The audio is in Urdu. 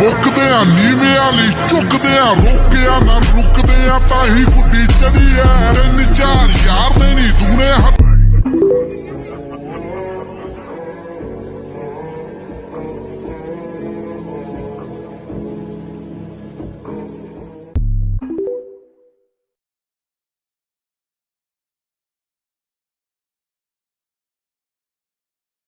رکتے ہیں نیویا نہیں چکتے ہیں روکیا نہ رکتے ہیں پہ پکیچی ہے